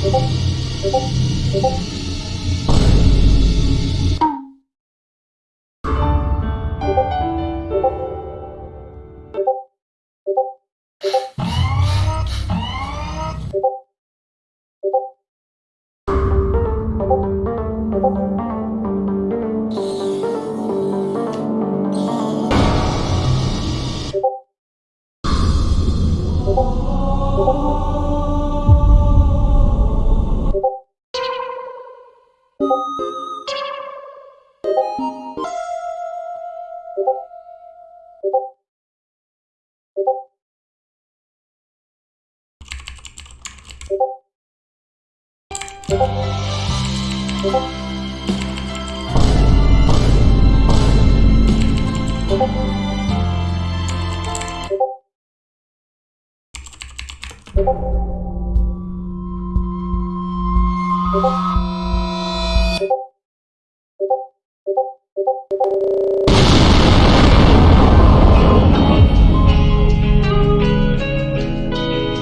ここ、ここ、ここ。 고맙습니다.